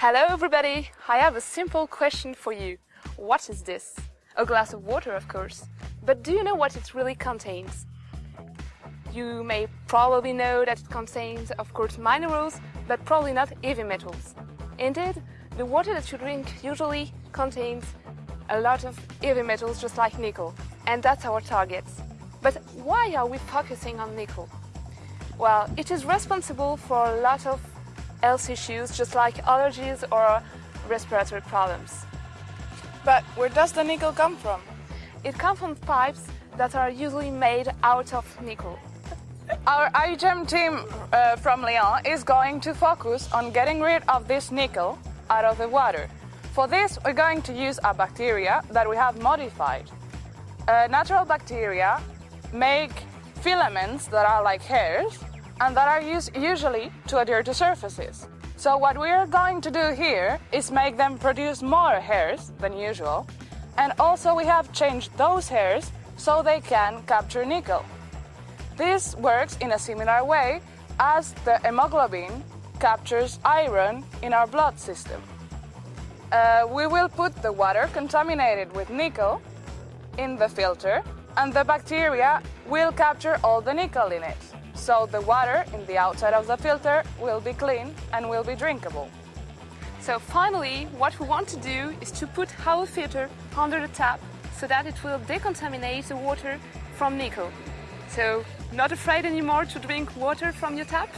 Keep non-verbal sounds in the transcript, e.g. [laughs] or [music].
Hello everybody! I have a simple question for you. What is this? A glass of water, of course. But do you know what it really contains? You may probably know that it contains, of course, minerals, but probably not heavy metals. Indeed, the water that you drink usually contains a lot of heavy metals just like nickel, and that's our target. But why are we focusing on nickel? Well, it is responsible for a lot of health issues just like allergies or respiratory problems. But where does the nickel come from? It comes from pipes that are usually made out of nickel. [laughs] Our iGEM team uh, from Lyon is going to focus on getting rid of this nickel out of the water. For this, we're going to use a bacteria that we have modified. Uh, natural bacteria make filaments that are like hairs and that are used usually to adhere to surfaces. So what we are going to do here is make them produce more hairs than usual and also we have changed those hairs so they can capture nickel. This works in a similar way as the hemoglobin captures iron in our blood system. Uh, we will put the water contaminated with nickel in the filter and the bacteria will capture all the nickel in it. So the water in the outside of the filter will be clean and will be drinkable. So finally, what we want to do is to put our filter under the tap so that it will decontaminate the water from nickel. So not afraid anymore to drink water from your tap?